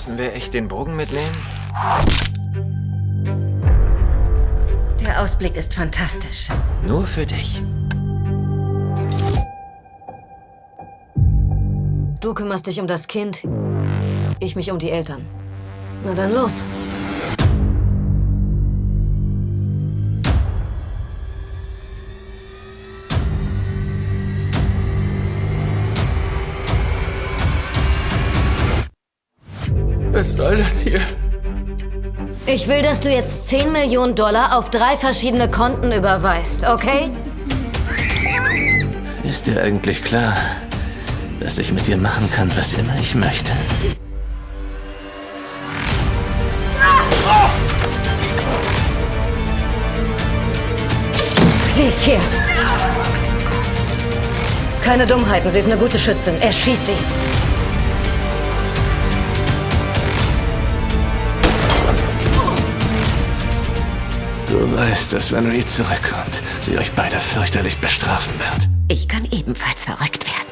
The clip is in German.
Müssen wir echt den Bogen mitnehmen? Der Ausblick ist fantastisch. Nur für dich. Du kümmerst dich um das Kind, ich mich um die Eltern. Na dann los. Was soll das hier? Ich will, dass du jetzt 10 Millionen Dollar auf drei verschiedene Konten überweist, okay? Ist dir eigentlich klar, dass ich mit dir machen kann, was immer ich möchte? Sie ist hier. Keine Dummheiten, sie ist eine gute Schützin. Erschieß sie. Du weißt, dass wenn Reed zurückkommt, sie euch beide fürchterlich bestrafen wird. Ich kann ebenfalls verrückt werden.